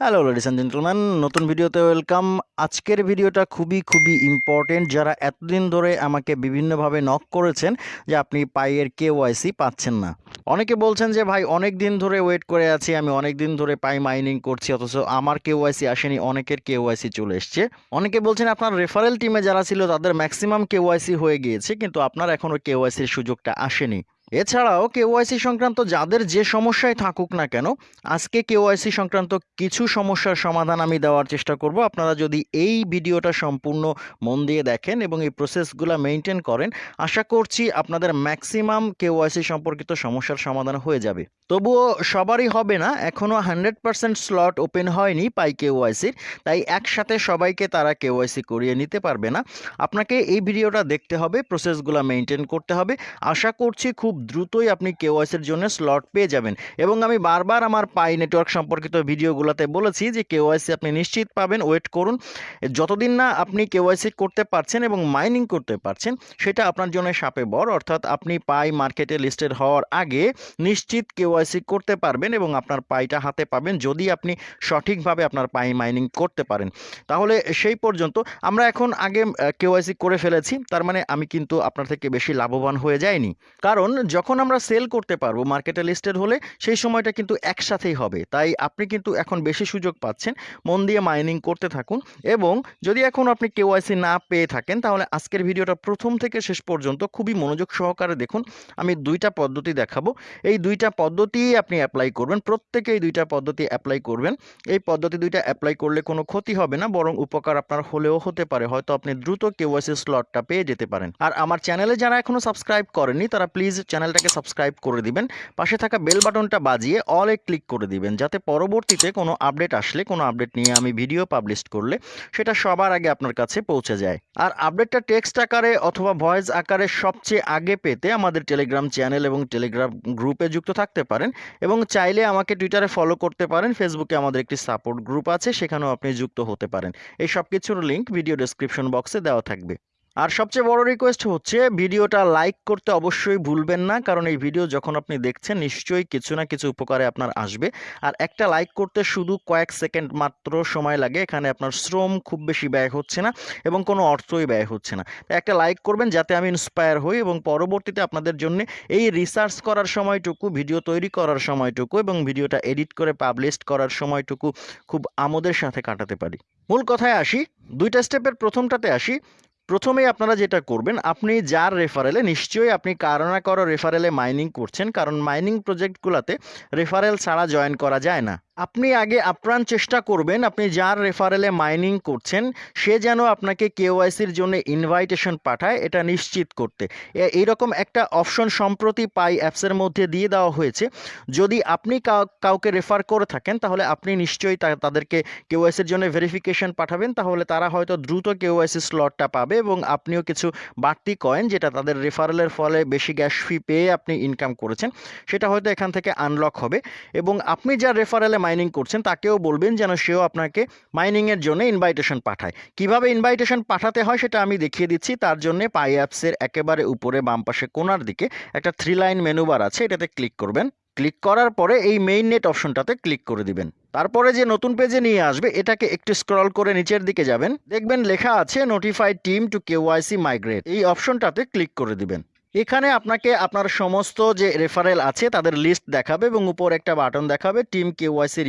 Hello ladies and gentleman নতুন ভিডিওতে welcome আজকের ভিডিওটা খুবই খুবই ইম্পর্টেন্ট যারা এতদিন ধরে আমাকে বিভিন্নভাবে নক করেছেন যে আপনি পাইয়ের কে ওয়াইসি পাচ্ছেন না। অনেকে বলছেন যে, ভাই অনেক দিন ধরে ওয়েট করে আছি। আমি অনেক দিন ধরে পাই মাইনিং করছি, অথচ আমার কে ওয়াইসি আসেনি, অনেকের কে ওয়াইসি চলে এসছে। অনেকে বলছেন, আপনার রেফারেল টিমে যারা ছিল, তাদের ম্যাক্সিমাম কে ওয়াইসি হয়ে গিয়েছে, কিন্তু আপনার এখনও কে ওয়াইসির সুযোগটা আসেনি। এছাড়াও কেওয়াইসি সংক্রান্ত যাদের যে সমস্যায় থাকুক না কেন, আজকে কেওয়াইসি সংক্রান্ত কিছু সমস্যার সমাধান আমি দেওয়ার চেষ্টা করব। আপনারা যদি এই ভিডিওটা সম্পূর্ণ মন দিয়ে দেখেন এবং এই প্রসেসগুলো মেনটেন করেন, আশা করছি আপনাদের ম্যাক্সিমাম কেওয়াইসি সম্পর্কিত সমস্যার সমাধান হয়ে যাবে। তবুও সবারই হবে না এখনও হান্ড্রেড পারসেন্ট স্লট ওপেন হয়নি পাই কেওয়াইসির, তাই একসাথে সবাইকে তারা কেওয়াইসি করিয়ে নিতে পারবে না। আপনাকে এই ভিডিওটা দেখতে হবে প্রসেসগুলো মেনটেন করতে হবে। আশা করছি খুব দ্রুতই আপনি কেওয়াইসির জন্য স্লট পেয়ে যাবেন। এবং আমি বারবার আমার পাই নেটওয়ার্ক সম্পর্কিত ভিডিওগুলোতে বলেছি যে কেওয়াইসি আপনি নিশ্চিত পাবেন ওয়েট করুন। যতদিন না আপনি কেওয়াইসি করতে পারছেন এবং মাইনিং করতে পারছেন, সেটা আপনার জন্য সাপে বর অর্থাৎ আপনি পাই মার্কেটে লিস্টেড হওয়ার আগে নিশ্চিত কেওয়াইসি করতে পারবেন এবং আপনার পাইটা হাতে পাবেন যদি আপনি সঠিকভাবে আপনার পাই মাইনিং করতে পারেন। তাহলে সেই পর্যন্ত আমরা এখন আগে কেওয়াইসি করে ফেলেছি, তার মানে আমি কিন্তু আপনার থেকে বেশি লাভবান হয়ে যাইনি। কারণ যখন আমরা সেল করতে পারব মার্কেটে লিস্টেড হলে সেই সময়টা কিন্তু একসাথেই হবে। তাই আপনি কিন্তু এখন বেশি সুযোগ পাচ্ছেন, মন দিয়ে মাইনিং করতে থাকুন এবং যদি এখন আপনি কেওয়াইসি না পেয়ে থাকেন, তাহলে আজকের ভিডিওটা প্রথম থেকে শেষ পর্যন্ত খুবই মনোযোগ সহকারে দেখুন। আমি দুইটা পদ্ধতি দেখাবো। এই দুইটা পদ্ধতি আপনি অ্যাপ্লাই করবেন, প্রত্যেকে এই দুইটা পদ্ধতি অ্যাপ্লাই করবেন। এই পদ্ধতি দুইটা অ্যাপ্লাই করলে কোনো ক্ষতি হবে না, বরং উপকার আপনার হলেও হতে পারে। হয়তো আপনি দ্রুত কেওয়াইসি স্লটটা পেয়ে যেতে পারেন। আর আমার চ্যানেলে যারা এখনও সাবস্ক্রাইব করেনি তারা প্লিজ চ্যানেলটাকে সাবস্ক্রাইব করে দিবেন, পাশে থাকা বেল বাটনটা বাজিয়ে অলে ক্লিক করে দিবেন, যাতে পরবর্তীতে কোনো আপডেট আসলে, কোনো আপডেট নিয়ে আমি ভিডিও পাবলিশ করলে সেটা সবার আগে আপনার কাছে পৌঁছে যায়। আর আপডেটটা টেক্সট আকারে অথবা ভয়েস আকারে সবচেয়ে আগে পেতে আমাদের টেলিগ্রাম চ্যানেল এবং টেলিগ্রাম গ্রুপে যুক্ত থাকতে পারেন এবং চাইলে আমাকে টুইটারে ফলো করতে পারেন ফেসবুকে আমাদের একটি সাপোর্ট গ্রুপ আছে, সেখানেও আপনি যুক্ত হতে পারেন। এই সব কিছুর লিঙ্ক ভিডিও ডেসক্রিপশন বক্সে দেওয়া থাকবে। আর সবচেয়ে বড় রিকোয়েস্ট হচ্ছে, ভিডিওটা লাইক করতে অবশ্যই ভুলবেন না, কারণ এই ভিডিও যখন আপনি দেখছেন, নিশ্চয়ই কিছু না কিছু উপকারে আপনার আসবে। আর একটা লাইক করতে শুধু কয়েক সেকেন্ড মাত্র সময় লাগে, এখানে আপনার শ্রম খুব বেশি ব্যয় হচ্ছে না এবং কোনো অর্থই ব্যয় হচ্ছে না। একটা লাইক করবেন যাতে আমি ইন্সপায়ার হই এবং পরবর্তীতে আপনাদের জন্য এই রিসার্চ করার সময়টুকু ভিডিও তৈরি করার সময়টুকু এবং ভিডিওটা এডিট করে পাবলিশ করার সময়টুকু খুব আমোদের সাথে কাটাতে পারি। মূল কথায় আসি, দুইটা স্টেপের প্রথমটাতে আসি প্রথমেই আপনারা যেটা করবেন, আপনি যার রেফারেলে নিশ্চয়ই আপনি কারও না কারও রেফারেলে মাইনিং করছেন, কারণ মাইনিং প্রজেক্টগুলোতে রেফারেল ছাড়া জয়েন করা যায় না। আপনি আগে আপ্রাণ চেষ্টা করবেন, আপনি যার রেফারেলে মাইনিং করছেন, সে যেন আপনাকে কেওয়াইসির জন্য ইনভাইটেশন পাঠায়, এটা নিশ্চিত করতে। এইরকম একটা অপশন সম্প্রতি পাই অ্যাপসের মধ্যে দিয়ে দেওয়া হয়েছে। যদি আপনি কাউ- কাউকে রেফার করে থাকেন, তাহলে আপনি নিশ্চয়ই তাদেরকে কেওয়াইসির জন্য ভেরিফিকেশন পাঠাবেন, তাহলে তারা হয়তো দ্রুত কেওয়াইসি স্লটটা পাবে এবং আপনিও কিছু বাড়তি কয়েন যেটা তাদের রেফারেলের ফলে বেশি গ্যাস ফি পেয়ে আপনি ইনকাম করেছেন, সেটা হয়তো এখান থেকে আনলক হবে। এবং আপনি যার রেফারেলে মাইনিং করছেন, তাকেও বলবেন যেন সেও আপনাকে মাইনিংয়ের জন্য ইনভাইটেশন পাঠায়। কীভাবে ইনভাইটেশন পাঠাতে হয় সেটা আমি দেখিয়ে দিচ্ছি। তার জন্য পাই অ্যাপসের একেবারে উপরে বাম পাশে কোনার দিকে একটা থ্রি লাইন মেনু বার আছে, এটাতে ক্লিক করবেন। ক্লিক করার পরে এই মেইন নেট অপশনটাতে ক্লিক করে দিবেন। তারপরে যে নতুন পেজে নিয়ে আসবে, এটাকে একটু স্ক্রল করে নিচের দিকে যাবেন। দেখবেন লেখা আছে notified team to KYC migrate এই অপশনটাতে ক্লিক করে দিবেন। এখানে আপনাকে আপনার সমস্ত যে রেফারেল আছে তাদের লিস্ট দেখাবে এবং উপর একটা বাটন দেখাবে টিম কেওয়াইসি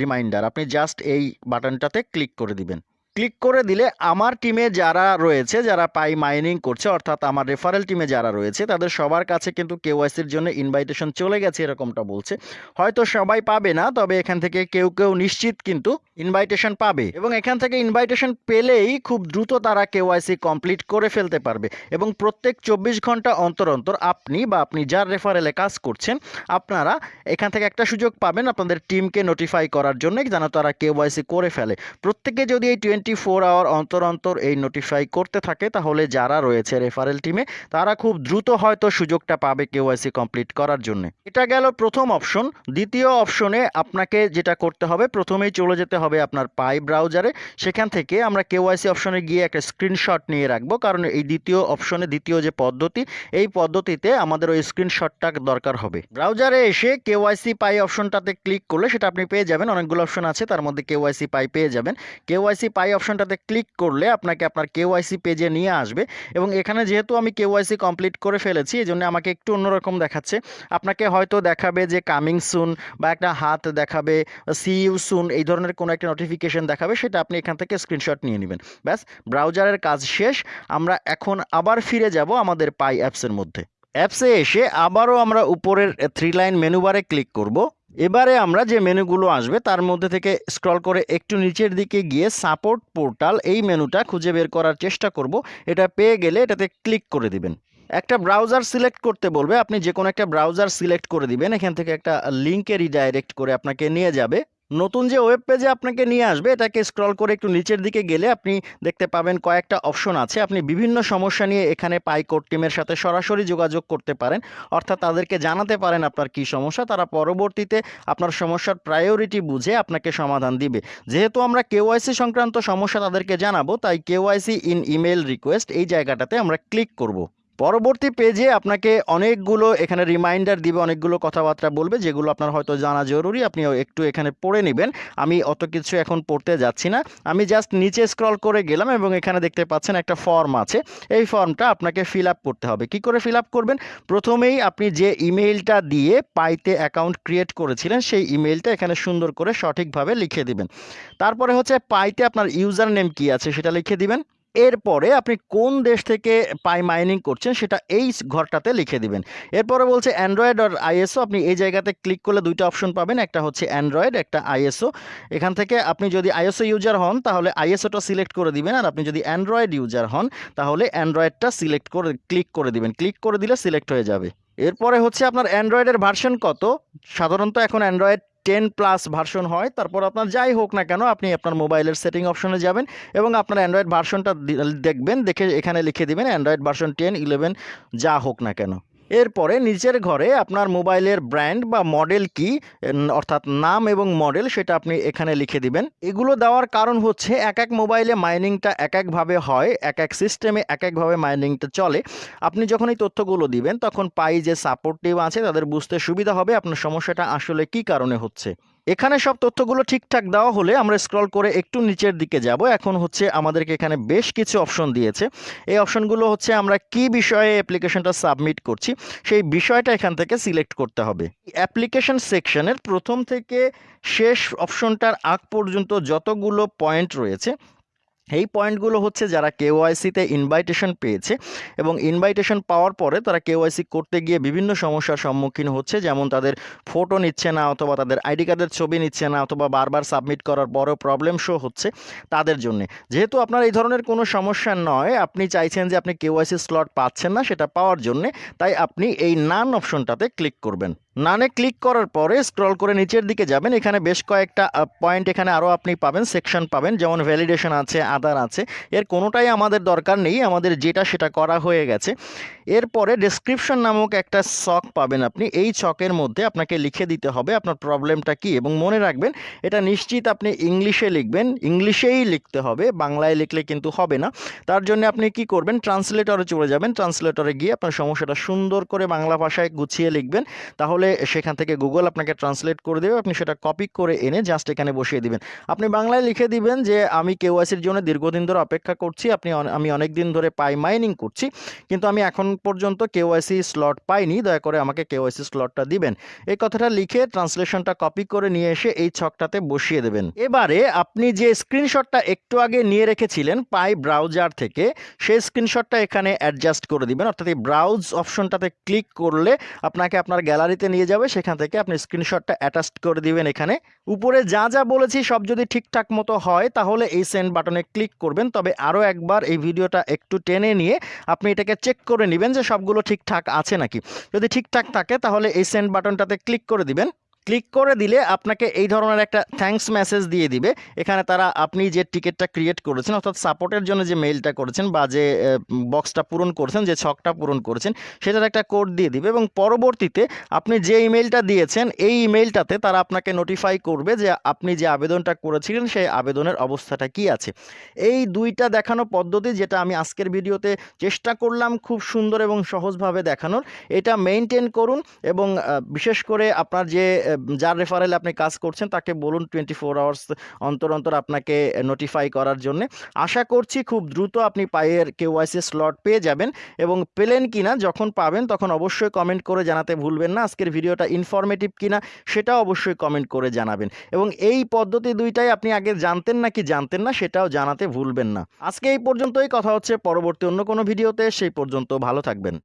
রিমাইন্ডার আপনি জাস্ট এই বাটনটাতে ক্লিক করে দিবেন। ক্লিক করে দিলে আমার টিমে যারা রয়েছে, যারা পাই মাইনিং করছে, অর্থাৎ আমার রেফারেল টিমে যারা রয়েছে, তাদের সবার কাছে কিন্তু কেওয়াইসির জন্য ইনভাইটেশন চলে গেছে এরকমটা বলছে। হয়তো সবাই পাবে না, তবে এখান থেকে কেউ কেউ নিশ্চিত কিন্তু ইনভাইটেশন পাবে। এবং এখান থেকে ইনভাইটেশন পেলেই খুব দ্রুত তারা কেওয়াইসি কমপ্লিট করে ফেলতে পারবে। এবং প্রত্যেক চব্বিশ ঘণ্টা অন্তর অন্তর আপনি বা আপনি যার রেফারেলে কাজ করছেন, আপনারা এখান থেকে একটা সুযোগ পাবেন আপনাদের টিমকে নোটিফাই করার জন্য যেন তারা কেওয়াইসি করে ফেলে। প্রত্যেকে যদি এই টোয়েন্টি টোয়েন্টি ফোর আওয়ার অন্তর অন্তর এই নোটিফাই করতে থাকে, তাহলে যারা রয়েছে রেফারেল টিমে তারা খুব দ্রুত হয়তো সুযোগটা পাবে কেওয়াইসি কমপ্লিট করার জন্য। এটা গেল প্রথম অপশন দ্বিতীয় অপশনে আপনাকে যেটা করতে হবে, প্রথমেই চলে যেতে হবে আপনার পাই ব্রাউজারে সেখান থেকে আমরা কেওয়াইসি অপশনে গিয়ে একটা স্ক্রিনশট নিয়ে রাখব, কারণ এই দ্বিতীয় অপশনে দ্বিতীয় যে পদ্ধতি, এই পদ্ধতিতে আমাদের ওই স্ক্রিনশটটা দরকার হবে। ব্রাউজারে এসে কেওয়াইসি পাই অপশনটাতে ক্লিক করলে সেটা আপনি পেয়ে যাবেন। অনেকগুলো অপশন আছে, তার মধ্যে কেওয়াইসি পাই পেয়ে যাবেন। কেওয়াইসি পাই অপশনটাতে ক্লিক করলে আপনাকে আপনার কেওয়াইসি পেজে নিয়ে আসবে এবং এখানে যেহেতু আমি কেওয়াইসি কমপ্লিট করে ফেলেছি এই জন্য আমাকে একটু অন্যরকম দেখাচ্ছে। আপনাকে হয়তো দেখাবে যে কামিং সুন বা একটা হাত দেখাবে সি ইউ সুন এই ধরনের কোনো একটা নোটিফিকেশন দেখাবে, সেটা আপনি এখান থেকে স্ক্রিনশট নিয়ে নেবেন। ব্যাস ব্রাউজারের কাজ শেষ। আমরা এখন আবার ফিরে যাব আমাদের পাই অ্যাপসের মধ্যে। অ্যাপসে এসে আবারও আমরা উপরের থ্রি লাইন মেনুবারে ক্লিক করব। এবারে আমরা যে মেনুগুলো আসবে তার মধ্যে থেকে স্ক্রল করে একটু নিচের দিকে গিয়ে সাপোর্ট পোর্টাল এই মেনুটা খুঁজে বের করার চেষ্টা করব। এটা পেয়ে গেলে এটাতে ক্লিক করে দিবেন। একটা ব্রাউজার সিলেক্ট করতে বলবে। আপনি যে কোনো একটা ব্রাউজার সিলেক্ট করে দিবেন। এখান থেকে একটা লিঙ্কে রিডাইরেক্ট করে আপনাকে নিয়ে যাবে। নতুন যে ওয়েব পেজে আপনাকে নিয়ে আসবে, এটাকে স্ক্রল করে একটু নিচের দিকে গেলে আপনি দেখতে পাবেন কয়েকটা অপশন আছে। আপনি বিভিন্ন সমস্যা নিয়ে এখানে পাইকোড টিমের সাথে সরাসরি যোগাযোগ করতে পারেন। অর্থাৎ তাদেরকে জানাতে পারেন আপনার কি সমস্যা, তারা পরবর্তীতে আপনার সমস্যার প্রায়োরিটি বুঝে আপনাকে সমাধান দিবে। যেহেতু আমরা কেওয়াইসি সংক্রান্ত সমস্যা তাদেরকে জানাব, তাই কেওয়াইসি ইন ইমেল রিকোয়েস্ট এই জায়গাটাতে আমরা ক্লিক করব। পরবর্তী পেজে আপনাকে অনেকগুলো এখানে রিমাইন্ডার দিবে, অনেকগুলো কথাবার্তা বলবে, যেগুলো আপনার হয়তো জানা জরুরি, আপনি একটু এখানে পড়ে নেবেন। আমি অত কিছু এখন পড়তে যাচ্ছি না। আমি জাস্ট নিচে স্ক্রল করে গেলাম এবং এখানে দেখতে পাচ্ছেন একটা ফর্ম আছে। এই ফর্মটা আপনাকে ফিল করতে হবে। কি করে ফিল করবেন? প্রথমেই আপনি যে ইমেইলটা দিয়ে পাইতে অ্যাকাউন্ট ক্রিয়েট করেছিলেন, সেই ইমেইলটা এখানে সুন্দর করে সঠিকভাবে লিখে দিবেন। তারপরে হচ্ছে পাইতে আপনার ইউজার নেম কী আছে সেটা লিখে দিবেন। এরপরে আপনি কোন দেশ থেকে পাই মাইনিং করছেন সেটা এই ঘরটাতে লিখে দিবেন। এরপরে বলছে অ্যান্ড্রয়েড আর আইএসও আপনি এই জায়গাতে ক্লিক করলে দুইটা অপশন পাবেন, একটা হচ্ছে অ্যান্ড্রয়েড একটা আইএসও এখান থেকে আপনি যদি আইএসও ইউজার হন, তাহলে আইএসওটা সিলেক্ট করে দিবেন, আর আপনি যদি অ্যান্ড্রয়েড ইউজার হন, তাহলে অ্যান্ড্রয়েডটা সিলেক্ট করে ক্লিক করে দিবেন। ক্লিক করে দিলে সিলেক্ট হয়ে যাবে। এরপরে হচ্ছে আপনার অ্যান্ড্রয়েডের ভার্সন কত? সাধারণত এখন অ্যান্ড্রয়েড টেন প্লাস ভার্সন হয়, তারপর আপনার যাই হোক না কেন আপনি আপনার মোবাইলের সেটিং অপশনে যাবেন এবং আপনার অ্যান্ড্রয়েড ভার্সনটা দেখবেন, দেখে এখানে লিখে দেবেন অ্যান্ড্রয়েড ভার্সন টেন ইলেভেন যা হোক না কেন। এরপরে নিজের ঘরে আপনার মোবাইলের ব্র্যান্ড বা মডেল কি অর্থাৎ নাম এবং মডেল সেটা আপনি এখানে লিখে দিবেন। এগুলো দেওয়ার কারণ হচ্ছে এক এক মোবাইলে মাইনিংটা এক একভাবে হয়, এক এক সিস্টেমে এক একভাবে মাইনিংটা চলে। আপনি যখন এই তথ্যগুলো দিবেন, তখন পাই যে সাপোর্টিভ আছে, তাদের বুঝতে সুবিধা হবে আপনার সমস্যাটা আসলে কি কারণে হচ্ছে। এখানে সব তথ্যগুলো ঠিকঠাক দেওয়া হলে আমরা স্ক্রল করে একটু নিচের দিকে যাব। এখন হচ্ছে আমাদেরকে এখানে বেশ কিছু অপশন দিয়েছে। এই অপশনগুলো হচ্ছে আমরা কি বিষয়ে অ্যাপ্লিকেশনটা সাবমিট করছি, সেই বিষয়টা এখান থেকে সিলেক্ট করতে হবে। অ্যাপ্লিকেশন সেকশনের প্রথম থেকে শেষ অপশনটার আগ পর্যন্ত যতগুলো পয়েন্ট রয়েছে এই পয়েন্টগুলো হচ্ছে যারা কেওয়াইসিতে ইনভাইটেশন পেয়েছে এবং ইনভাইটেশন পাওয়ার পরে তারা কেওয়াইসি করতে গিয়ে বিভিন্ন সমস্যার সম্মুখীন হচ্ছে। যেমন তাদের ফটো নিচ্ছে না অথবা তাদের আইডি কার্ডের ছবি নিচ্ছে না অথবা বারবার সাবমিট করার পরেও প্রবলেম শো হচ্ছে তাদের জন্য। যেহেতু আপনার এই ধরনের কোনো সমস্যা নয়, আপনি চাইছেন যে আপনি কেওয়াইসি স্লট পাচ্ছেন না সেটা পাওয়ার জন্যে, তাই আপনি এই নান অপশনটাতে ক্লিক করবেন। নানে ক্লিক করার পরে স্ক্রল করে নিচের দিকে যাবেন। এখানে বেশ কয়েকটা পয়েন্ট এখানে আরও আপনি পাবেন সেকশন পাবেন, যেমন ভ্যালিডেশন আছে আদার আছে। এর কোনোটাই আমাদের দরকার নেই। আমাদের যেটা, সেটা করা হয়ে গেছে। এরপরে ডেসক্রিপশন নামক একটা ছক পাবেন আপনি। এই ছকের মধ্যে আপনাকে লিখে দিতে হবে আপনার প্রবলেমটা কি এবং মনে রাখবেন, এটা নিশ্চিত আপনি ইংলিশে লিখবেন, ইংলিশেই লিখতে হবে, বাংলায় লিখলে কিন্তু হবে না। তার জন্য আপনি কি করবেন ট্রান্সলেটরে চলে যাবেন ট্রান্সলেটরে গিয়ে আপনার সমস্যাটা সুন্দর করে বাংলা ভাষায় গুছিয়ে লিখবেন, তাহলে সেখান থেকে গুগল আপনাকে ট্রান্সলেট করে দেবে, আপনি সেটা কপি করে এনে জাস্ট এখানে বসিয়ে দিবেন। আপনি বাংলায় লিখে দিবেন যে, আমি কেওয়াইসির জন্য দীর্ঘদিন ধরে অপেক্ষা করছি, আপনি আমি অনেক দিন ধরে পাই মাইনিং করছি, কিন্তু আমি এখন পর্যন্ত কেওয়াইসি স্লট পাইনি, দয়া করে আমাকে কেওয়াইসি স্লটটা দিবেন। এই কথাটা লিখে ট্রান্সলেশনটা কপি করে নিয়ে এসে এই ছকটাতে বসিয়ে দেবেন। এবারে আপনি যে স্ক্রিনশটটা একটু আগে নিয়ে রেখেছিলেন পাই ব্রাউজার থেকে, সেই স্ক্রিনশটটা এখানে অ্যাডজাস্ট করে দিবেন। অর্থাৎ এই ব্রাউজ অপশনটাতে ক্লিক করলে আপনাকে আপনার গ্যালারিতে নিয়ে যাবে, সেখান থেকে আপনি স্ক্রিনশটটা অ্যাটাচ করে দিবেন এখানে। উপরে যা যা বলেছি সব যদি ঠিকঠাক মতো হয়, তাহলে এই সেন্ড বাটনে ক্লিক করবেন। তবে আরও একবার এই ভিডিওটা একটু টেনে নিয়ে আপনি এটাকে চেক করে নেবেন। যে সবগুলো ঠিকঠাক আছে নাকি। যদি ঠিকঠাক থাকে তাহলে এই সেন্ড বাটনটাতে ক্লিক করে দিবেন। ক্লিক করে দিলে আপনাকে এই ধরনের একটা থ্যাঙ্কস মেসেজ দিয়ে দিবে। এখানে তারা আপনি যে টিকিটটা ক্রিয়েট করেছেন, অর্থাৎ সাপোর্টের জন্য যে মেইলটা করেছেন বা যে বক্সটা পূরণ করেছেন, যে ছকটা পূরণ করেছেন, সেটার একটা কোড দিয়ে দিবে এবং পরবর্তীতে আপনি যে ইমেলটা দিয়েছেন, এই ইমেলটাতে তারা আপনাকে নোটিফাই করবে যে আপনি যে আবেদনটা করেছিলেন, সেই আবেদনের অবস্থাটা কি আছে। এই দুইটা দেখানো পদ্ধতি যেটা আমি আজকের ভিডিওতে চেষ্টা করলাম খুব সুন্দর এবং সহজভাবে দেখানোর, এটা মেনটেন করুন এবং বিশেষ করে আপনার যে যার রেফারেল আপনি কাজ করছেন, তাকে বলুন টোয়েন্টি ফোর আওয়ার্স অন্তর অন্তর আপনাকে নোটিফাই করার জন্য। আশা করছি খুব দ্রুত আপনি পায়ের কেওয়াইসি স্লট পেয়ে যাবেন এবং পেলেন কিনা, যখন পাবেন তখন অবশ্যই কমেন্ট করে জানাতে ভুলবেন না। আজকের ভিডিওটা ইনফরমেটিভ কিনা সেটাও অবশ্যই কমেন্ট করে জানাবেন। এবং এই পদ্ধতি দুইটাই আপনি আগে জানতেন নাকি জানতেন না, সেটাও জানাতে ভুলবেন না। আজকে এই পর্যন্তই, কথা হচ্ছে পরবর্তী অন্য কোনো ভিডিওতে, সেই পর্যন্ত ভালো থাকবেন।